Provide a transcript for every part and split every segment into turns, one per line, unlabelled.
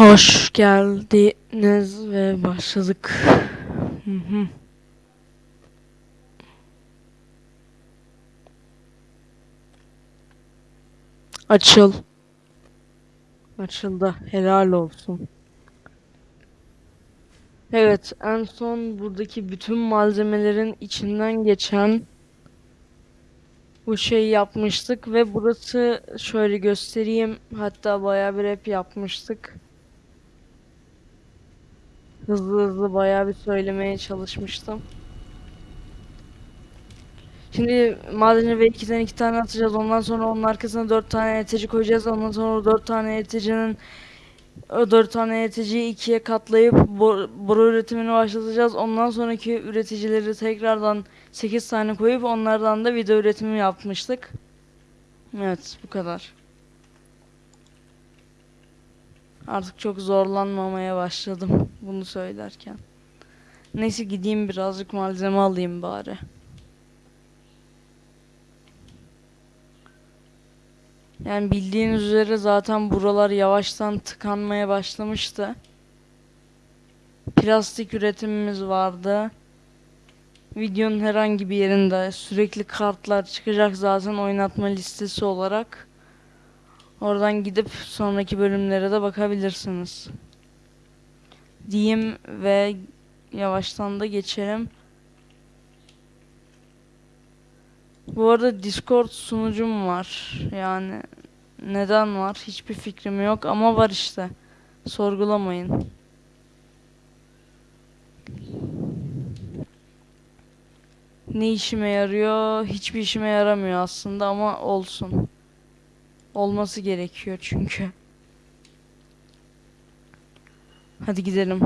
Hoş geldiniz ve başladık. Hı. Açıl. Açıldı. Helal olsun. Evet, en son buradaki bütün malzemelerin içinden geçen bu şeyi yapmıştık ve burası şöyle göstereyim. Hatta bayağı bir rap yapmıştık. Hızlı hızlı bayağı bir söylemeye çalışmıştım. Şimdi madeni ve ikiden iki tane atacağız. Ondan sonra onun arkasına dört tane ETC koyacağız. Ondan sonra o dört tane ETC'nin o dört tane ETC'yi ikiye katlayıp bor boru üretimini başlatacağız. Ondan sonraki üreticileri tekrardan 8 tane koyup onlardan da video üretimi yapmıştık. Evet bu kadar. Artık çok zorlanmamaya başladım bunu söylerken. Neyse gideyim birazcık malzeme alayım bari. Yani bildiğiniz üzere zaten buralar yavaştan tıkanmaya başlamıştı. Plastik üretimimiz vardı. Videonun herhangi bir yerinde sürekli kartlar çıkacak zaten oynatma listesi olarak. Oradan gidip sonraki bölümlere de bakabilirsiniz. Diyeyim ve yavaştan da geçelim. Bu arada Discord sunucum var. Yani neden var? Hiçbir fikrim yok ama var işte. Sorgulamayın. Ne işime yarıyor? Hiçbir işime yaramıyor aslında ama olsun. Olması gerekiyor çünkü. Hadi gidelim.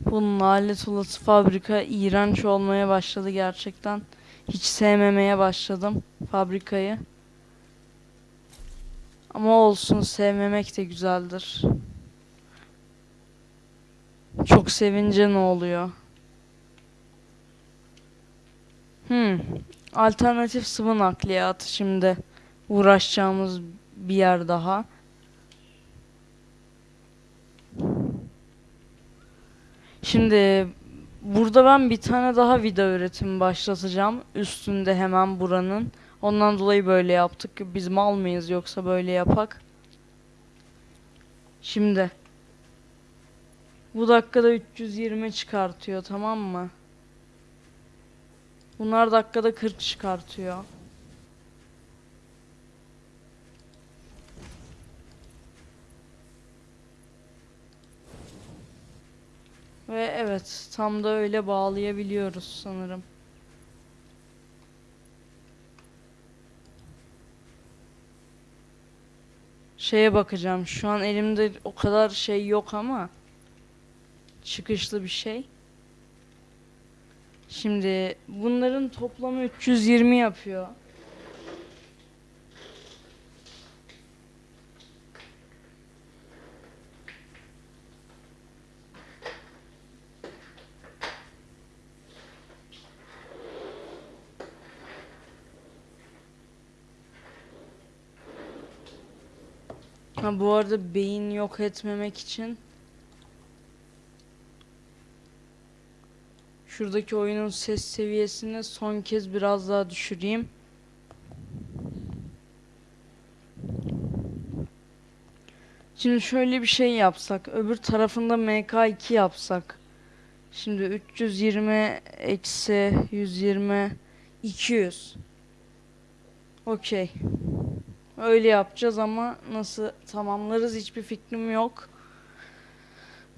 Bu lanet olası fabrika iğrenç olmaya başladı gerçekten. Hiç sevmemeye başladım fabrikayı. Ama olsun sevmemek de güzeldir. Çok sevince ne oluyor? Hmm. Alternatif sıvı nakliyatı şimdi uğraşacağımız bir yer daha. Şimdi burada ben bir tane daha video üretimi başlatacağım. Üstünde hemen buranın. Ondan dolayı böyle yaptık. Biz mal mıyız yoksa böyle yapak? Şimdi bu dakikada 320 çıkartıyor tamam mı? Bunlar dakikada 40 çıkartıyor. Ve evet tam da öyle bağlayabiliyoruz sanırım. Şeye bakacağım. Şu an elimde o kadar şey yok ama çıkışlı bir şey. Şimdi bunların toplamı 320 yapıyor. Ha bu arada beyin yok etmemek için şuradaki oyunun ses seviyesini son kez biraz daha düşüreyim. Şimdi şöyle bir şey yapsak, öbür tarafında MK2 yapsak. Şimdi 320 eksi 120 200. Okey. Öyle yapacağız ama nasıl tamamlarız hiçbir fikrim yok.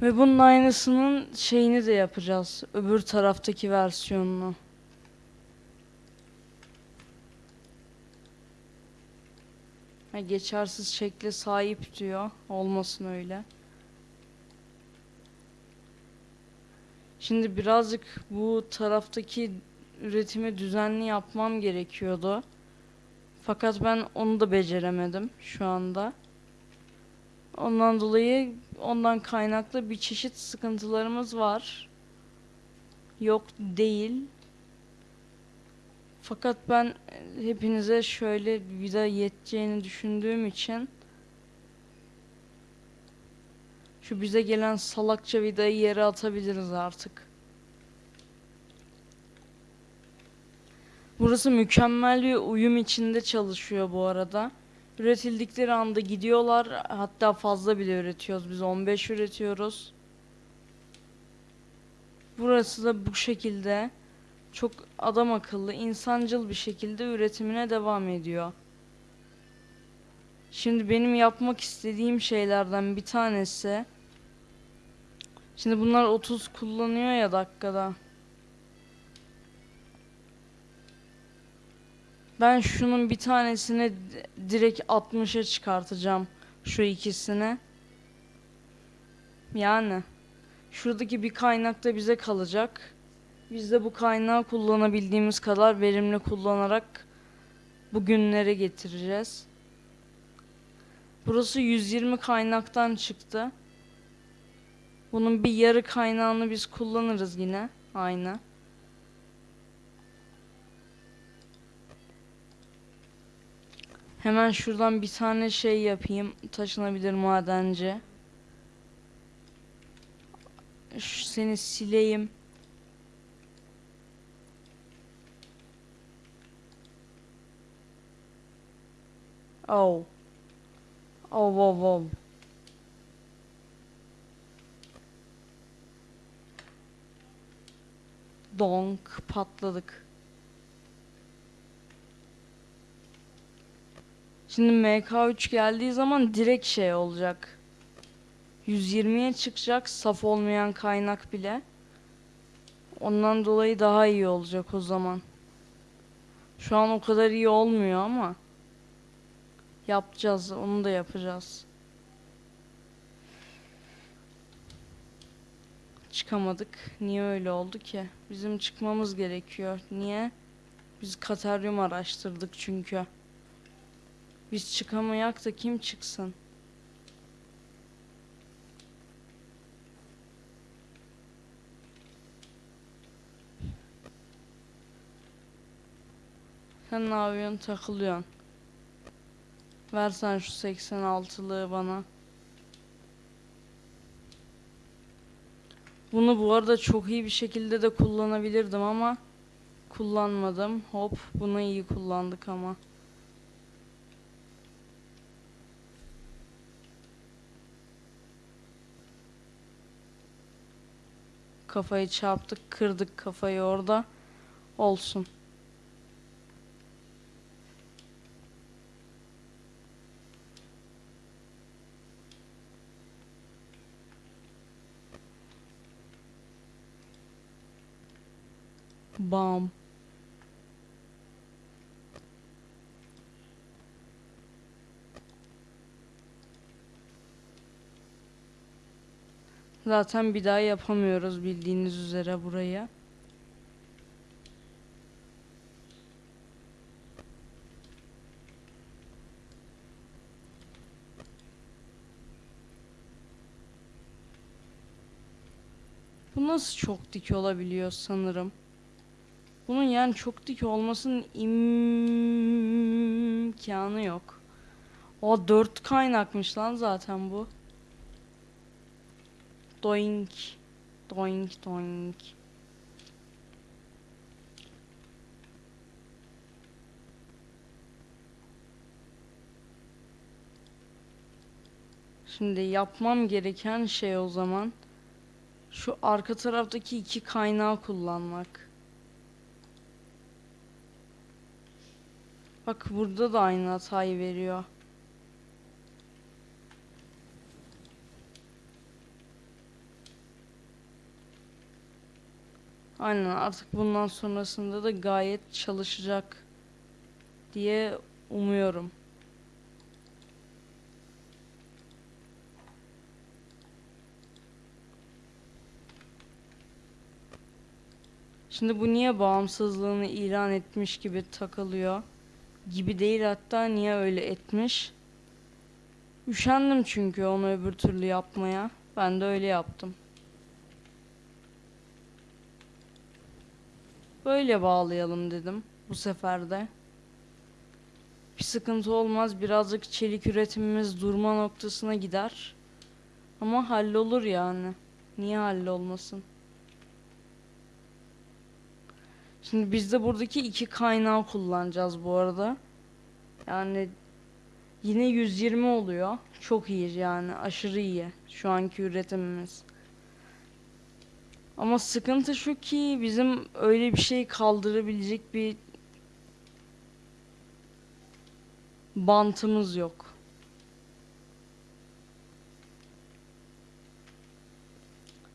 Ve bunun aynısının şeyini de yapacağız. Öbür taraftaki versiyonunu. Ha, geçersiz şekle sahip diyor. Olmasın öyle. Şimdi birazcık bu taraftaki üretimi düzenli yapmam gerekiyordu. Fakat ben onu da beceremedim şu anda. Ondan dolayı ondan kaynaklı bir çeşit sıkıntılarımız var. Yok değil. Fakat ben hepinize şöyle vida yeteceğini düşündüğüm için Şu bize gelen salakça vidayı yere atabiliriz artık. Burası mükemmel bir uyum içinde çalışıyor bu arada. Üretildikleri anda gidiyorlar. Hatta fazla bile üretiyoruz. Biz 15 üretiyoruz. Burası da bu şekilde çok adam akıllı, insancıl bir şekilde üretimine devam ediyor. Şimdi benim yapmak istediğim şeylerden bir tanesi Şimdi bunlar 30 kullanıyor ya dakikada. Ben şunun bir tanesini di- direkt 60'a çıkartacağım. Şu ikisini. Yani şuradaki bir kaynak da bize kalacak. Biz de bu kaynağı kullanabildiğimiz kadar verimli kullanarak bugünlere getireceğiz. Burası 120 kaynaktan çıktı. Bunun bir yarı kaynağını biz kullanırız yine. Aynı. Hemen şuradan bir tane şey yapayım. Taşınabilir madenci. Şu seni sileyim. Oh. Oh, oh, oh. Donk patladık. Şimdi MK3 geldiği zaman direkt şey olacak. 120'ye çıkacak saf olmayan kaynak bile. Ondan dolayı daha iyi olacak o zaman. Şu an o kadar iyi olmuyor ama yapacağız, onu da yapacağız. Çıkamadık. Niye öyle oldu ki? Bizim çıkmamız gerekiyor. Niye? Biz Kataryum araştırdık çünkü. Biz çıkamayak da kim çıksın? Sen ne yapıyorsun? Takılıyorsun. Versen şu 86'lığı bana. Bunu bu arada çok iyi bir şekilde de kullanabilirdim ama kullanmadım. Hop, bunu iyi kullandık ama. Kafayı çarptık, kırdık kafayı orada. Olsun. Bam. Zaten bir daha yapamıyoruz bildiğiniz üzere burayı. Bu nasıl çok dik olabiliyor sanırım. Bunun yani çok dik olmasının imkanı yok. O dört kaynakmış lan zaten bu. Doink. Doink doink. Şimdi yapmam gereken şey o zaman şu arka taraftaki iki kaynağı kullanmak. Bak burada da aynı hatayı veriyor. Aynen artık bundan sonrasında da gayet çalışacak diye umuyorum. Şimdi bu niye bağımsızlığını ilan etmiş gibi takılıyor? Gibi değil hatta niye öyle etmiş? Üşendim çünkü onu öbür türlü yapmaya. Ben de öyle yaptım. Böyle bağlayalım dedim bu sefer de. Bir sıkıntı olmaz. Birazcık çelik üretimimiz durma noktasına gider. Ama hallolur yani. Niye hallolmasın? Şimdi biz de buradaki iki kaynağı kullanacağız bu arada. Yani yine 120 oluyor. Çok iyi yani aşırı iyi şu anki üretimimiz. Ama sıkıntı şu ki bizim öyle bir şey kaldırabilecek bir bantımız yok.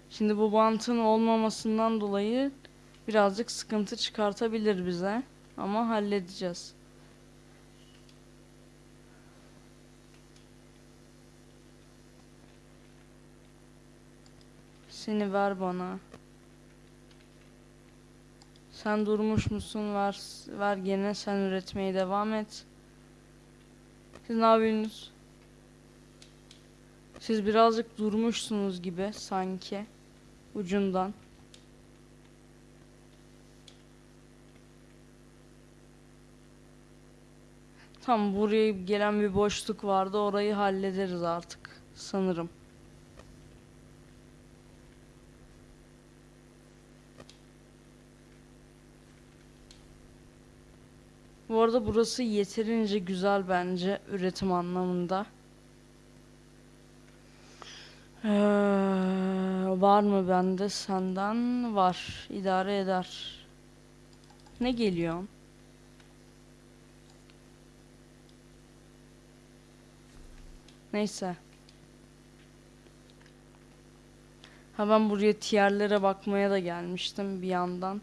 Şimdi bu bantın olmamasından dolayı birazcık sıkıntı çıkartabilir bize ama halledeceğiz. Seni ver bana. Sen durmuş musun? Ver, ver gene sen üretmeye devam et. Siz ne yapıyorsunuz? Siz birazcık durmuşsunuz gibi sanki ucundan. Tam buraya gelen bir boşluk vardı. Orayı hallederiz artık sanırım. Bu arada burası yeterince güzel bence üretim anlamında. Ee, var mı bende senden? Var. İdare eder. Ne geliyor? Neyse. Ha ben buraya tierlere bakmaya da gelmiştim bir yandan.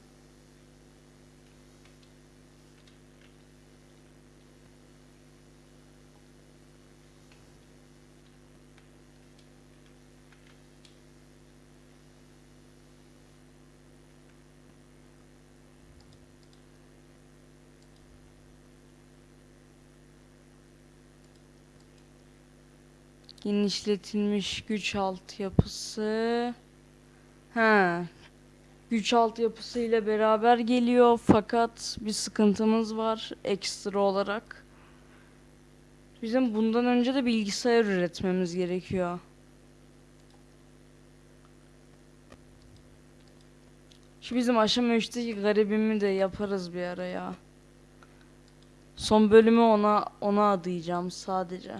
Genişletilmiş güç altyapısı. Ha. Güç altyapısı ile beraber geliyor fakat bir sıkıntımız var ekstra olarak. Bizim bundan önce de bilgisayar üretmemiz gerekiyor. Şu bizim aşama 3'teki garibimi de yaparız bir ara ya. Son bölümü ona ona adayacağım sadece.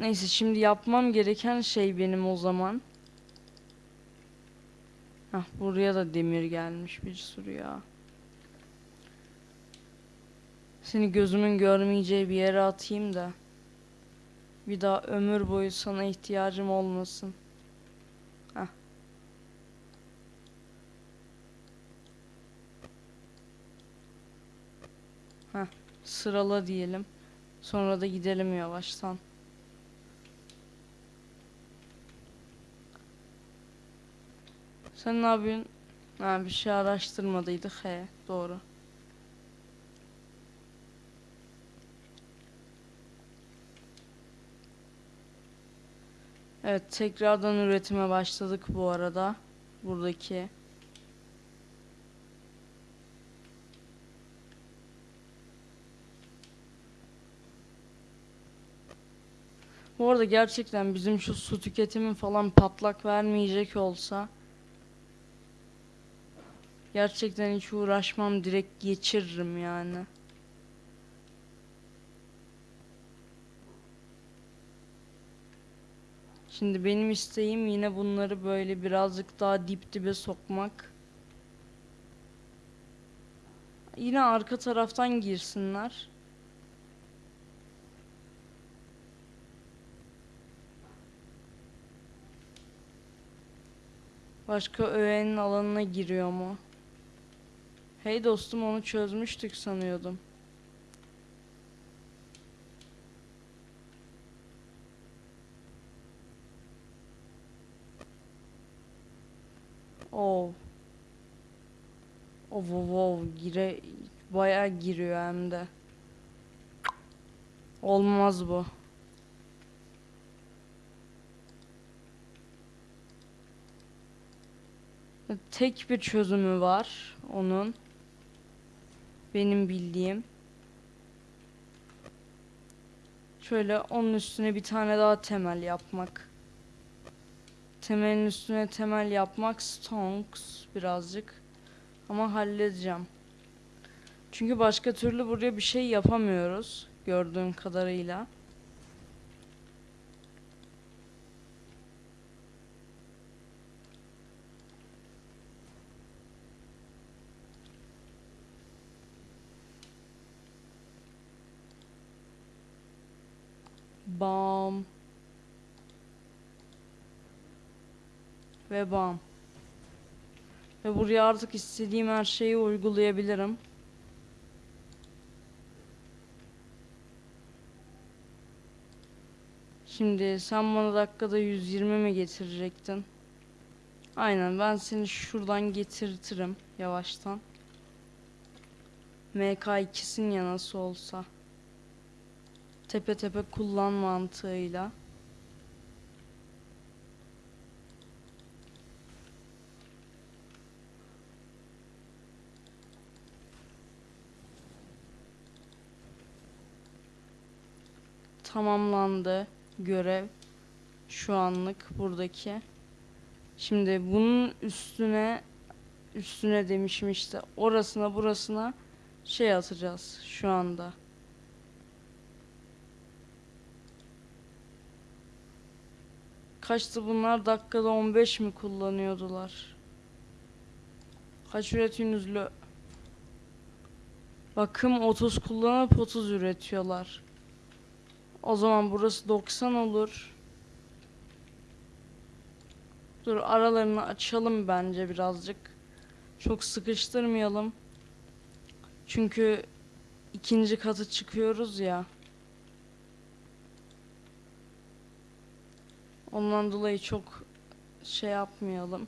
Neyse şimdi yapmam gereken şey benim o zaman. Hah buraya da demir gelmiş bir sürü ya. Seni gözümün görmeyeceği bir yere atayım da. Bir daha ömür boyu sana ihtiyacım olmasın. Hah. Hah sırala diyelim. Sonra da gidelim yavaştan. Sen ne yapıyorsun? Ha bir şey araştırmadıydık he doğru. Evet tekrardan üretime başladık bu arada. Buradaki. Bu arada gerçekten bizim şu su tüketimi falan patlak vermeyecek olsa Gerçekten hiç uğraşmam direkt geçiririm yani. Şimdi benim isteğim yine bunları böyle birazcık daha dip dibe sokmak. Yine arka taraftan girsinler. Başka öğenin alanına giriyor mu? Hey dostum onu çözmüştük sanıyordum. Oh. Oh wow, wow gire bayağı giriyor hem de. Olmaz bu. Tek bir çözümü var onun. Benim bildiğim. Şöyle onun üstüne bir tane daha temel yapmak. Temelin üstüne temel yapmak stonks birazcık. Ama halledeceğim. Çünkü başka türlü buraya bir şey yapamıyoruz. Gördüğüm kadarıyla. Bam. Ve bam. Ve buraya artık istediğim her şeyi uygulayabilirim. Şimdi sen bana dakikada 120 mi getirecektin? Aynen ben seni şuradan getirtirim yavaştan. MK2'sin ya nasıl olsa. Tepe tepe kullan mantığıyla. Tamamlandı görev şu anlık buradaki. Şimdi bunun üstüne üstüne demişim işte orasına burasına şey atacağız şu anda. Kaçtı bunlar? Dakikada 15 mi kullanıyordular? Kaç üretiyorsunuz? Bakım 30 kullanıp 30 üretiyorlar. O zaman burası 90 olur. Dur aralarını açalım bence birazcık. Çok sıkıştırmayalım. Çünkü ikinci katı çıkıyoruz ya. Ondan dolayı çok şey yapmayalım.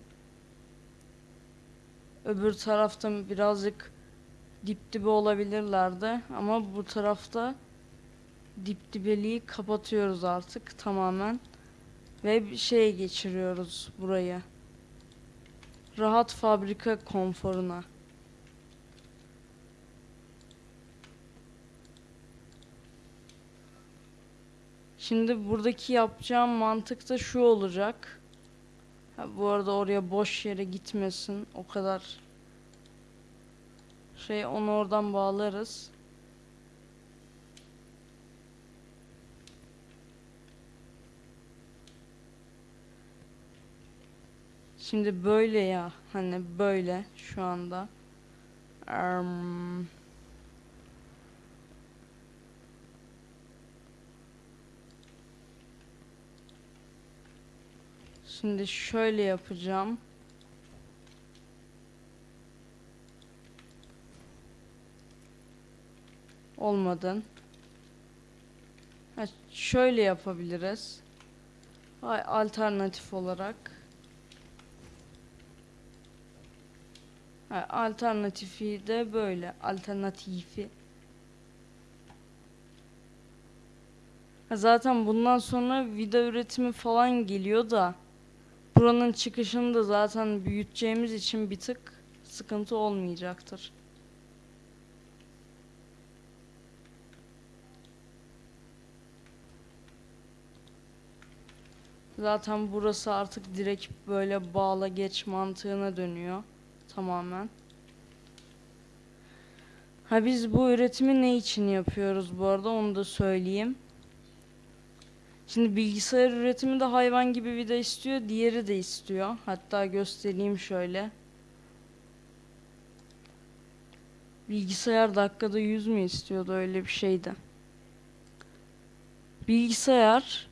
Öbür tarafta birazcık dip dibe olabilirlerdi ama bu tarafta dip dibeliği kapatıyoruz artık tamamen ve şeye geçiriyoruz burayı. Rahat fabrika konforuna. Şimdi buradaki yapacağım mantık da şu olacak. Ha, bu arada oraya boş yere gitmesin. O kadar şey onu oradan bağlarız. Şimdi böyle ya hani böyle şu anda. Erm, Şimdi şöyle yapacağım. Olmadı. Ha, şöyle yapabiliriz. Hay alternatif olarak. Alternatifi de böyle. Alternatifi. Zaten bundan sonra vida üretimi falan geliyor da buranın çıkışını da zaten büyüteceğimiz için bir tık sıkıntı olmayacaktır. Zaten burası artık direkt böyle bağla geç mantığına dönüyor tamamen. Ha biz bu üretimi ne için yapıyoruz bu arada onu da söyleyeyim. Şimdi bilgisayar üretimi de hayvan gibi vida istiyor, diğeri de istiyor. Hatta göstereyim şöyle. Bilgisayar dakikada 100 mü istiyordu öyle bir şeydi. Bilgisayar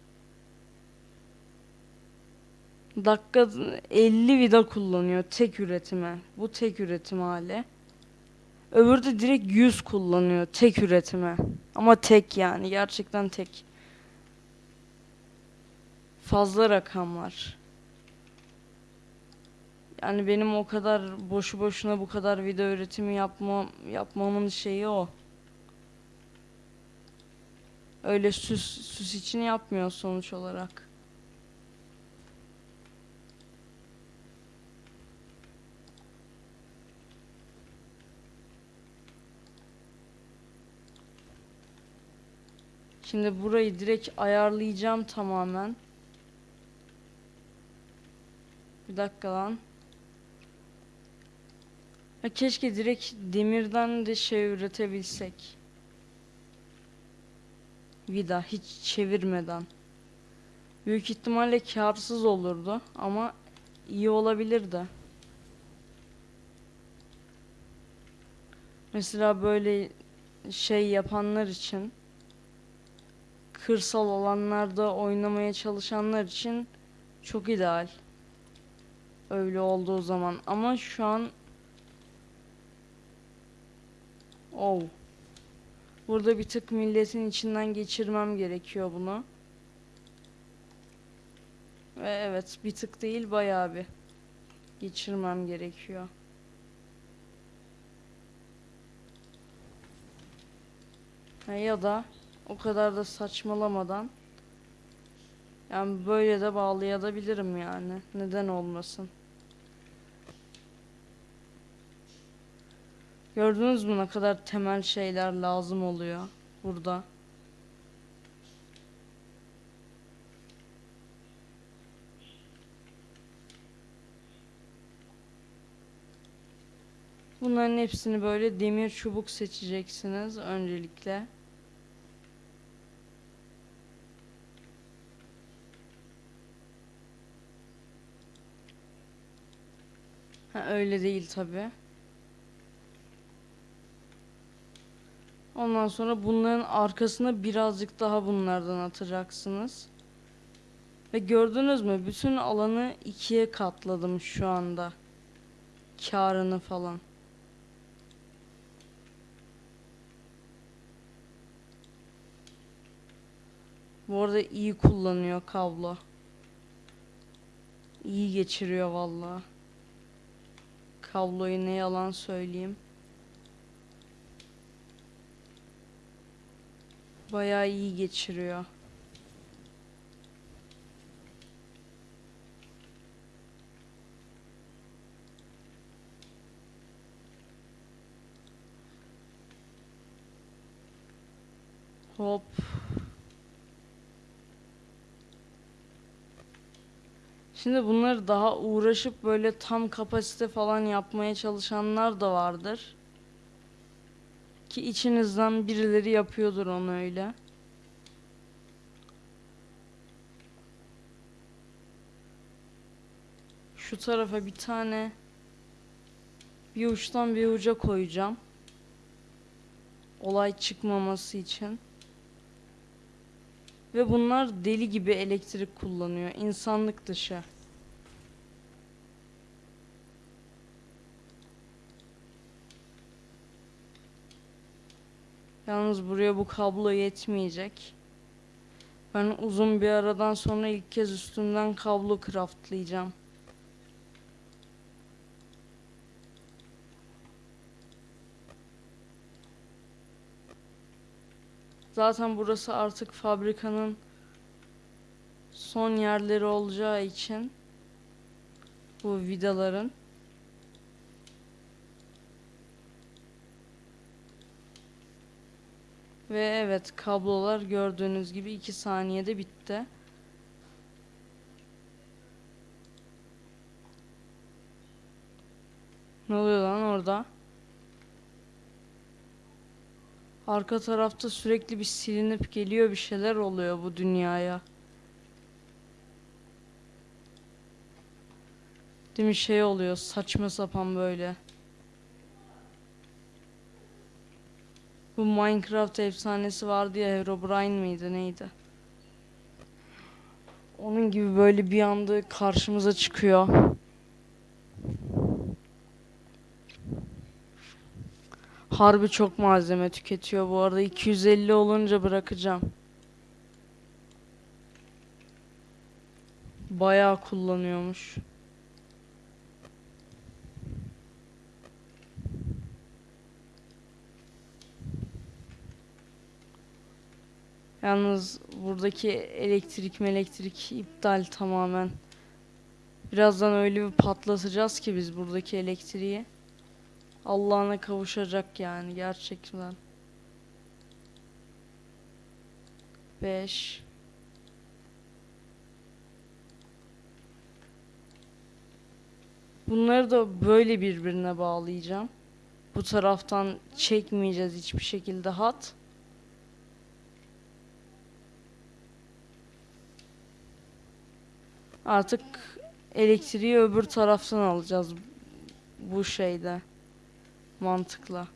dakika 50 vida kullanıyor tek üretime. Bu tek üretim hali. Öbürü de direkt 100 kullanıyor tek üretime. Ama tek yani gerçekten tek. Fazla rakam var. Yani benim o kadar boşu boşuna bu kadar video üretimi yapmam yapmamın şeyi o. Öyle süs süs için yapmıyor sonuç olarak. Şimdi burayı direkt ayarlayacağım tamamen. Bir dakika lan. Ya keşke direkt demirden de şey üretebilsek. Vida hiç çevirmeden. Büyük ihtimalle karsız olurdu ama iyi olabilirdi. Mesela böyle şey yapanlar için kırsal alanlarda oynamaya çalışanlar için çok ideal. Öyle olduğu zaman ama şu an Oh. Burada bir tık milletin içinden geçirmem gerekiyor bunu. Ve evet bir tık değil bayağı bir geçirmem gerekiyor. Ha, ya da o kadar da saçmalamadan yani böyle de bağlayabilirim yani. Neden olmasın? Gördünüz mü ne kadar temel şeyler lazım oluyor burada. Bunların hepsini böyle demir çubuk seçeceksiniz öncelikle. Öyle değil tabi. Ondan sonra bunların arkasına birazcık daha bunlardan atacaksınız. Ve gördünüz mü? Bütün alanı ikiye katladım şu anda. Karını falan. Bu arada iyi kullanıyor kablo. İyi geçiriyor vallahi. Kabloyu ne yalan söyleyeyim. Bayağı iyi geçiriyor. Hop. Şimdi bunları daha uğraşıp böyle tam kapasite falan yapmaya çalışanlar da vardır. Ki içinizden birileri yapıyordur onu öyle. Şu tarafa bir tane bir uçtan bir uca koyacağım. Olay çıkmaması için. Ve bunlar deli gibi elektrik kullanıyor. İnsanlık dışı. Yalnız buraya bu kablo yetmeyecek. Ben uzun bir aradan sonra ilk kez üstünden kablo craftlayacağım. Zaten burası artık fabrikanın son yerleri olacağı için bu vidaların Ve evet kablolar gördüğünüz gibi 2 saniyede bitti. Ne oluyor lan orada? Arka tarafta sürekli bir silinip geliyor bir şeyler oluyor bu dünyaya. Değil mi şey oluyor saçma sapan böyle. Bu Minecraft efsanesi vardı ya Herobrine miydi neydi? Onun gibi böyle bir anda karşımıza çıkıyor. Harbi çok malzeme tüketiyor bu arada 250 olunca bırakacağım. Bayağı kullanıyormuş. Yalnız buradaki elektrik elektrik iptal tamamen. Birazdan öyle bir patlatacağız ki biz buradaki elektriği. Allah'ına kavuşacak yani gerçekten. 5 Bunları da böyle birbirine bağlayacağım. Bu taraftan çekmeyeceğiz hiçbir şekilde hat. Artık elektriği öbür taraftan alacağız bu şeyde mantıkla.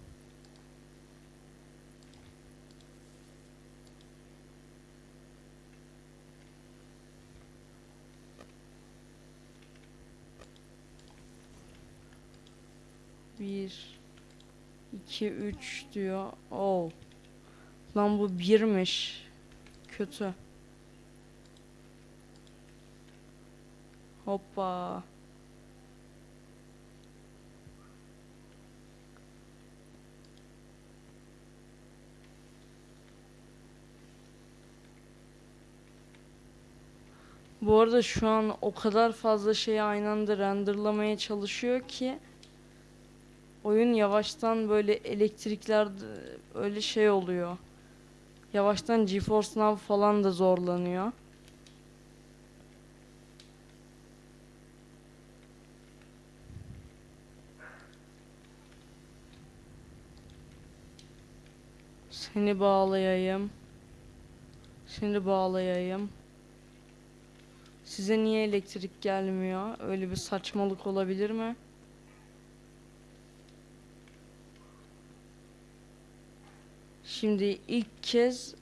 Bir, iki, üç diyor. Oh. Lan bu birmiş. Kötü. Hoppa. Bu arada şu an o kadar fazla şeyi aynı anda renderlamaya çalışıyor ki oyun yavaştan böyle elektrikler öyle şey oluyor. Yavaştan GeForce Now falan da zorlanıyor. Seni bağlayayım. Seni bağlayayım. Size niye elektrik gelmiyor? Öyle bir saçmalık olabilir mi? Şimdi ilk kez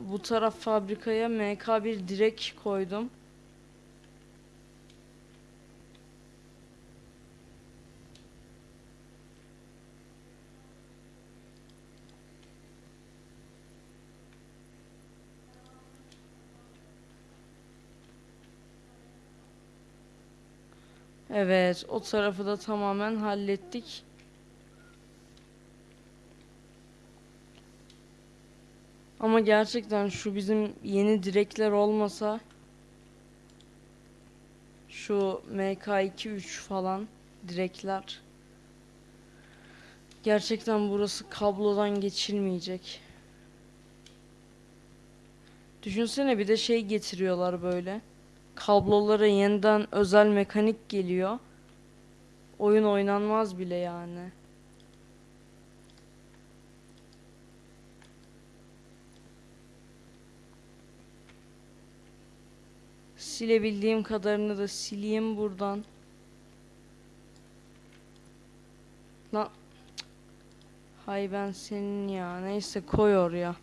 bu taraf fabrikaya MK1 direk koydum. Evet, o tarafı da tamamen hallettik. Ama gerçekten şu bizim yeni direkler olmasa şu MK2-3 falan direkler gerçekten burası kablodan geçilmeyecek. Düşünsene bir de şey getiriyorlar böyle. Kablolara yeniden özel mekanik geliyor. Oyun oynanmaz bile yani. Silebildiğim kadarını da sileyim buradan. Lan. Hay ben senin ya. Neyse koy oraya.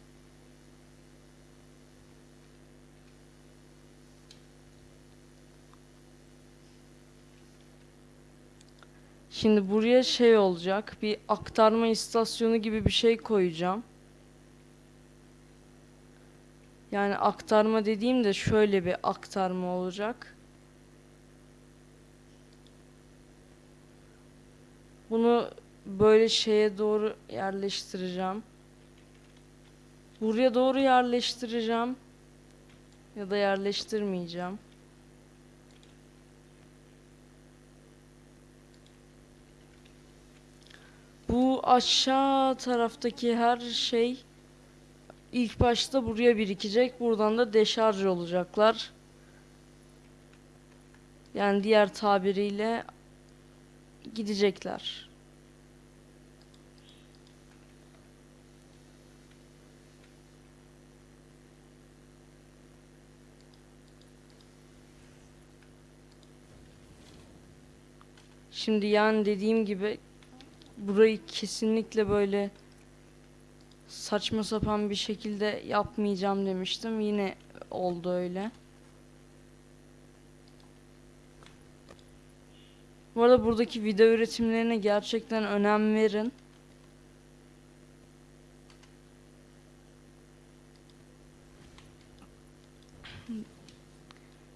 Şimdi buraya şey olacak. Bir aktarma istasyonu gibi bir şey koyacağım. Yani aktarma dediğim de şöyle bir aktarma olacak. Bunu böyle şeye doğru yerleştireceğim. Buraya doğru yerleştireceğim. Ya da yerleştirmeyeceğim. Bu aşağı taraftaki her şey ilk başta buraya birikecek. Buradan da deşarj olacaklar. Yani diğer tabiriyle gidecekler. Şimdi yani dediğim gibi burayı kesinlikle böyle saçma sapan bir şekilde yapmayacağım demiştim. Yine oldu öyle. Bu arada buradaki video üretimlerine gerçekten önem verin.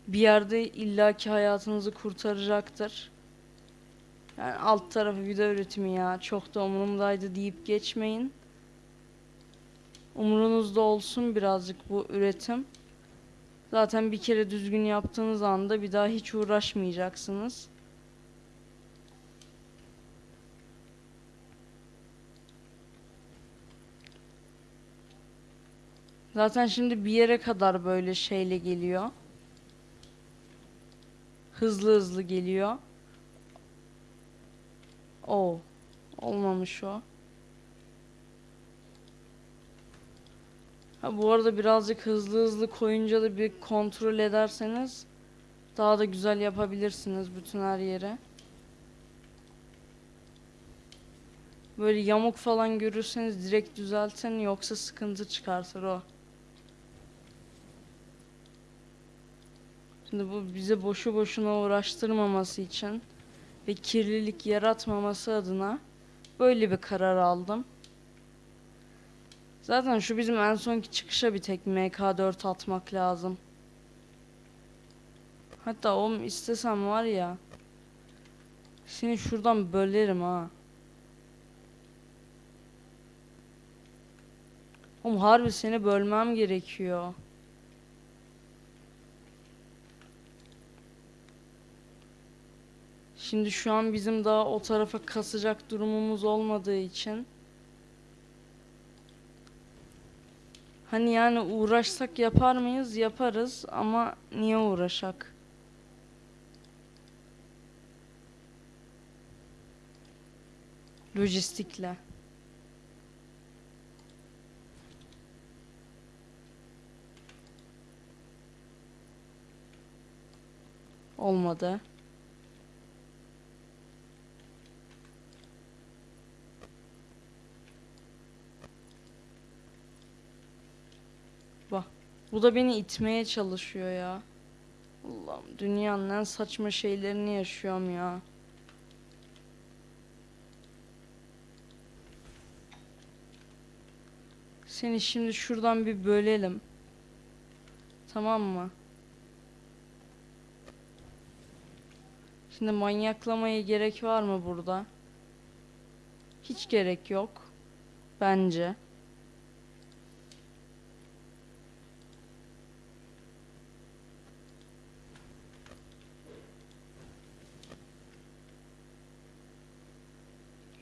Bir yerde illaki hayatınızı kurtaracaktır. Yani alt tarafı video üretimi ya çok da umurumdaydı deyip geçmeyin. Umurunuzda olsun birazcık bu üretim. Zaten bir kere düzgün yaptığınız anda bir daha hiç uğraşmayacaksınız. Zaten şimdi bir yere kadar böyle şeyle geliyor. Hızlı hızlı geliyor. Oo. Olmamış o. Ha, bu arada birazcık hızlı hızlı koyunca da bir kontrol ederseniz daha da güzel yapabilirsiniz bütün her yere. Böyle yamuk falan görürseniz direkt düzeltin yoksa sıkıntı çıkartır o. Şimdi bu bize boşu boşuna uğraştırmaması için ve kirlilik yaratmaması adına böyle bir karar aldım. Zaten şu bizim en sonki çıkışa bir tek MK4 atmak lazım. Hatta oğlum istesem var ya seni şuradan bölerim ha. Oğlum harbi seni bölmem gerekiyor. Şimdi şu an bizim daha o tarafa kasacak durumumuz olmadığı için Hani yani uğraşsak yapar mıyız? Yaparız ama niye uğraşak? Lojistikle. Olmadı. Bak. Bu da beni itmeye çalışıyor ya. Allah'ım dünyanın en saçma şeylerini yaşıyorum ya. Seni şimdi şuradan bir bölelim. Tamam mı? Şimdi manyaklamaya gerek var mı burada? Hiç gerek yok. Bence.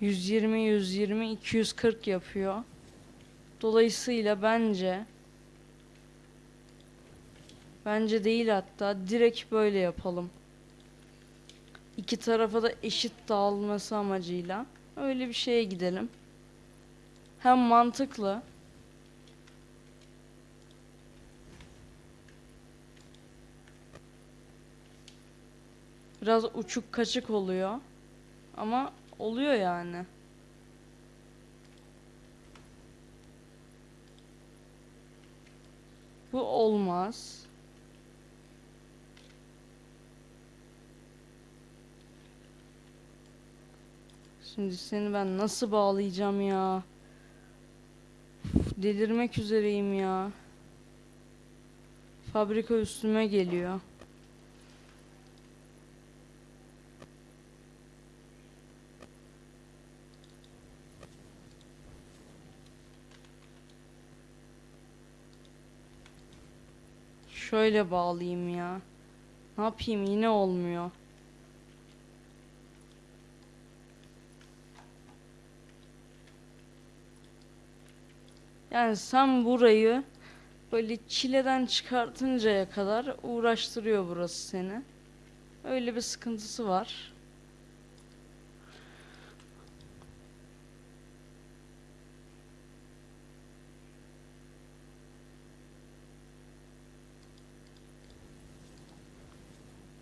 Yüz yirmi, yüz yirmi, iki yüz kırk yapıyor. Dolayısıyla bence bence değil hatta direkt böyle yapalım. İki tarafa da eşit dağılması amacıyla öyle bir şeye gidelim. Hem mantıklı Biraz uçuk kaçık oluyor. Ama oluyor yani. Bu olmaz. Şimdi seni ben nasıl bağlayacağım ya? Uf, delirmek üzereyim ya. Fabrika üstüme geliyor. Şöyle bağlayayım ya. Ne yapayım yine olmuyor. Yani sen burayı böyle çileden çıkartıncaya kadar uğraştırıyor burası seni. Öyle bir sıkıntısı var.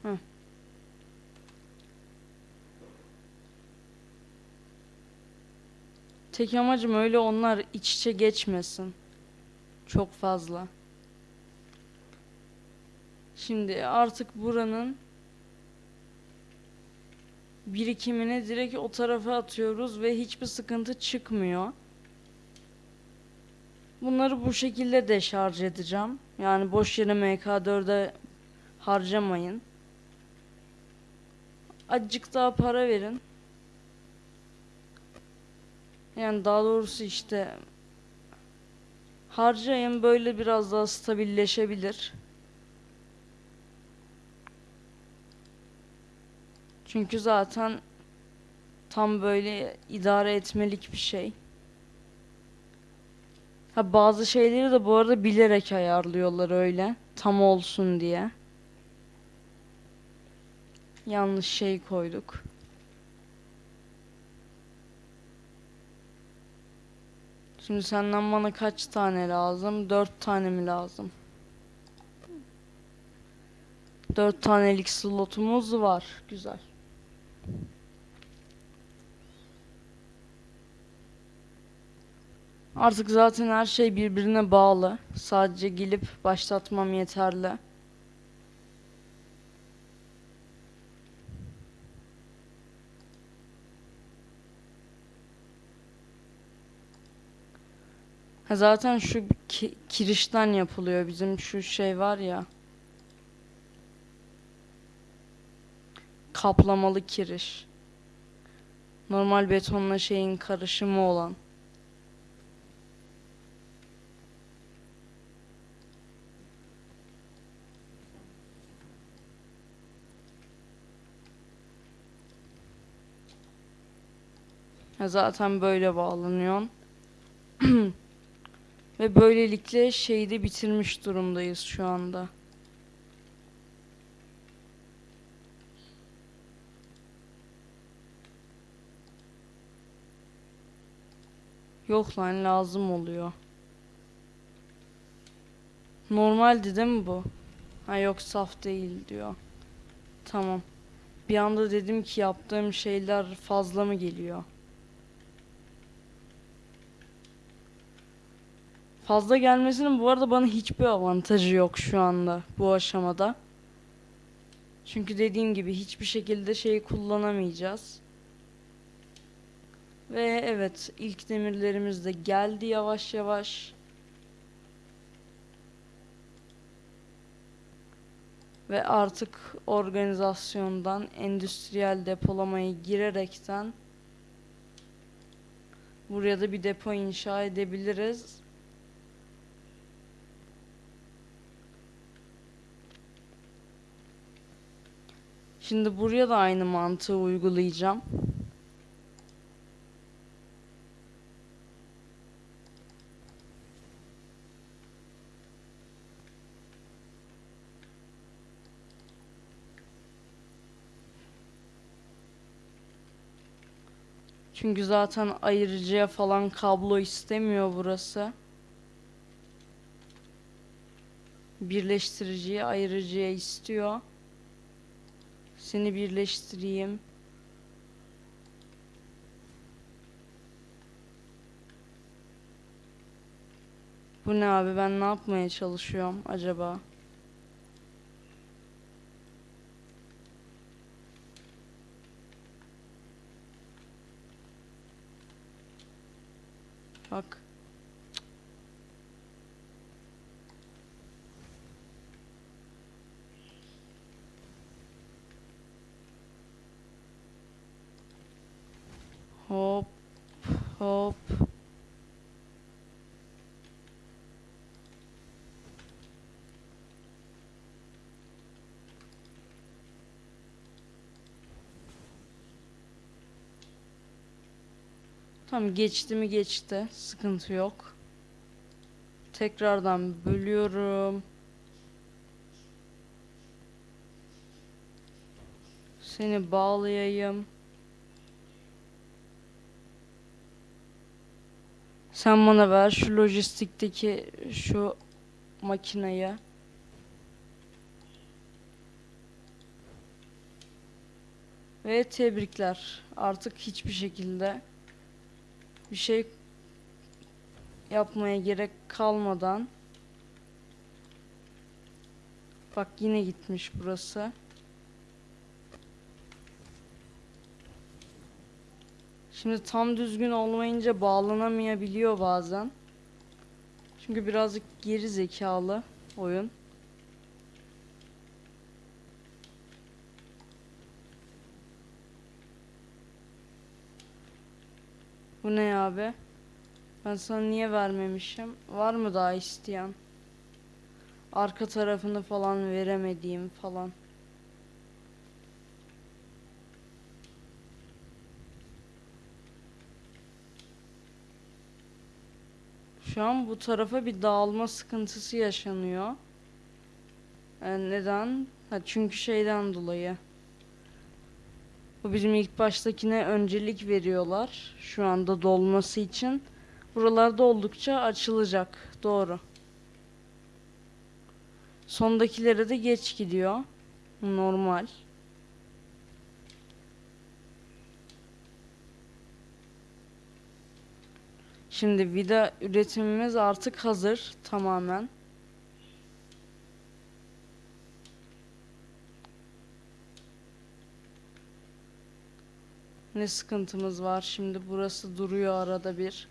Hı. Tek amacım öyle onlar iç içe geçmesin. Çok fazla. Şimdi artık buranın birikimini direkt o tarafa atıyoruz ve hiçbir sıkıntı çıkmıyor. Bunları bu şekilde deşarj edeceğim. Yani boş yere MK4'e harcamayın. Azıcık daha para verin. Yani daha doğrusu işte harcayın böyle biraz daha stabilleşebilir. Çünkü zaten tam böyle idare etmelik bir şey. Ha bazı şeyleri de bu arada bilerek ayarlıyorlar öyle. Tam olsun diye. Yanlış şey koyduk. Şimdi senden bana kaç tane lazım? Dört tane mi lazım? Dört tanelik slotumuz var. Güzel. Artık zaten her şey birbirine bağlı. Sadece gelip başlatmam yeterli. Zaten şu ki- kirişten yapılıyor bizim şu şey var ya. Kaplamalı kiriş. Normal betonla şeyin karışımı olan. Zaten böyle bağlanıyor. Ve böylelikle şeyi de bitirmiş durumdayız şu anda. Yok lan lazım oluyor. Normaldi değil mi bu? Ha yok saf değil diyor. Tamam. Bir anda dedim ki yaptığım şeyler fazla mı geliyor? Fazla gelmesinin bu arada bana hiçbir avantajı yok şu anda bu aşamada. Çünkü dediğim gibi hiçbir şekilde şeyi kullanamayacağız. Ve evet ilk demirlerimiz de geldi yavaş yavaş. Ve artık organizasyondan endüstriyel depolamaya girerekten buraya da bir depo inşa edebiliriz. Şimdi buraya da aynı mantığı uygulayacağım. Çünkü zaten ayırıcıya falan kablo istemiyor burası. Birleştiriciyi ayırıcıya istiyor. Seni birleştireyim. Bu ne abi ben ne yapmaya çalışıyorum acaba? Bak. Hop hop. Tamam geçti mi geçti. Sıkıntı yok. Tekrardan bölüyorum. Seni bağlayayım. Sen bana ver şu lojistikteki şu makinayı. Ve tebrikler. Artık hiçbir şekilde bir şey yapmaya gerek kalmadan Bak yine gitmiş burası. Şimdi tam düzgün olmayınca bağlanamayabiliyor bazen. Çünkü birazcık geri zekalı oyun. Bu ne abi? Ben sana niye vermemişim? Var mı daha isteyen? Arka tarafını falan veremediğim falan. Şu an bu tarafa bir dağılma sıkıntısı yaşanıyor. E, neden? Ha, çünkü şeyden dolayı. Bu bizim ilk baştakine öncelik veriyorlar. Şu anda dolması için. Buralarda oldukça açılacak. Doğru. Sondakilere de geç gidiyor. Normal. Şimdi vida üretimimiz artık hazır tamamen. Ne sıkıntımız var şimdi burası duruyor arada bir.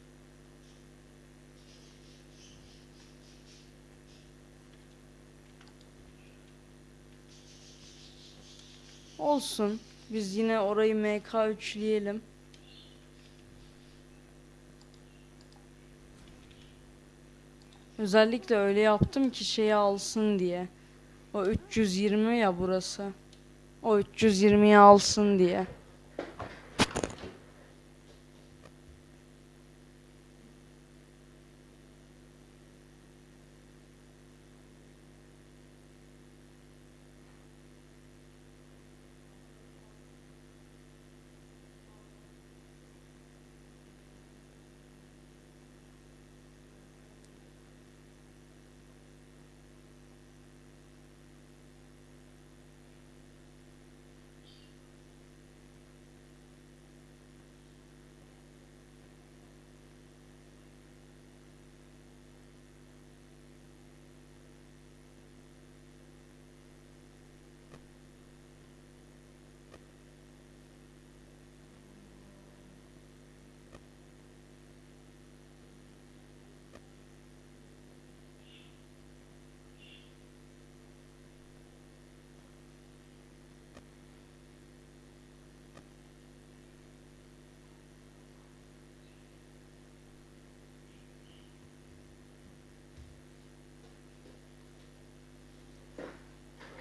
Olsun. Biz yine orayı MK3'leyelim. Özellikle öyle yaptım ki şeyi alsın diye. O 320 ya burası. O 320'yi alsın diye.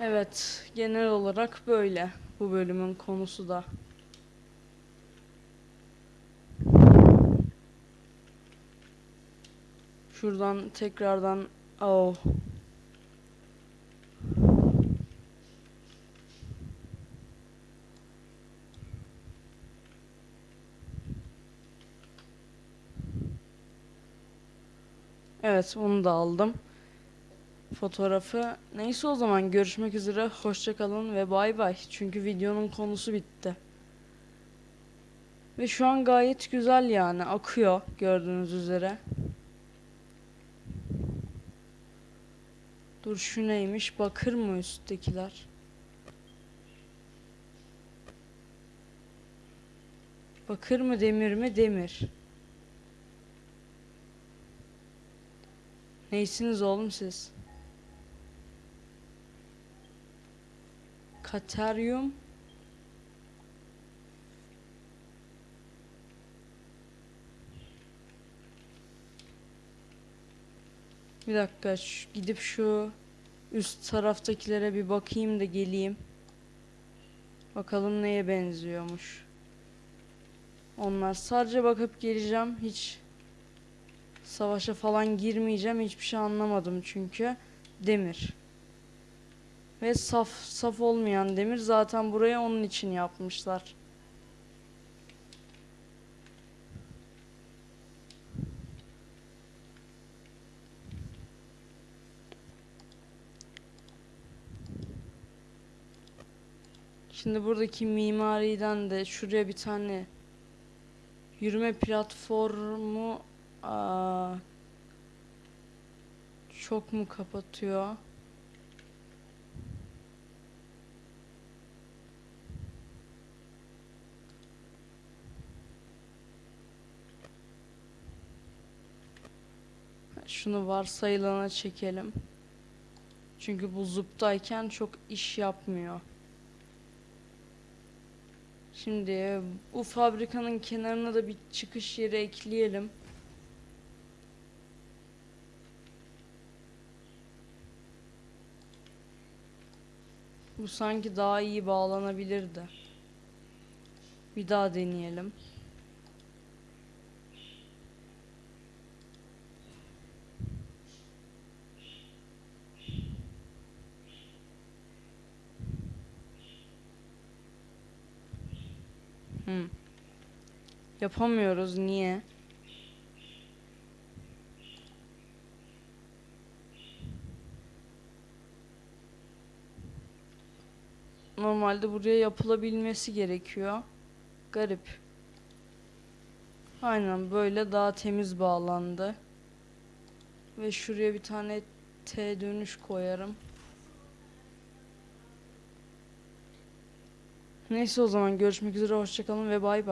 Evet, genel olarak böyle. Bu bölümün konusu da. Şuradan tekrardan oh. Evet, onu da aldım. Fotoğrafı. Neyse o zaman görüşmek üzere. Hoşça kalın ve bay bay. Çünkü videonun konusu bitti. Ve şu an gayet güzel yani. Akıyor gördüğünüz üzere. Dur şu neymiş? Bakır mı üsttekiler? Bakır mı demir mi? Demir. Neysiniz oğlum siz? Kateryum. Bir dakika şu- gidip şu üst taraftakilere bir bakayım da geleyim. Bakalım neye benziyormuş. Onlar sadece bakıp geleceğim. Hiç savaşa falan girmeyeceğim. Hiçbir şey anlamadım çünkü. Demir. Ve saf saf olmayan demir zaten buraya onun için yapmışlar. Şimdi buradaki mimariden de şuraya bir tane yürüme platformu aa, çok mu kapatıyor? Şunu varsayılana çekelim. Çünkü bu zıptayken çok iş yapmıyor. Şimdi bu fabrikanın kenarına da bir çıkış yeri ekleyelim. Bu sanki daha iyi bağlanabilirdi. Bir daha deneyelim. Hmm. Yapamıyoruz niye? Normalde buraya yapılabilmesi gerekiyor. Garip. Aynen böyle daha temiz bağlandı. Ve şuraya bir tane T dönüş koyarım. Neyse o zaman görüşmek üzere hoşçakalın ve bay bay.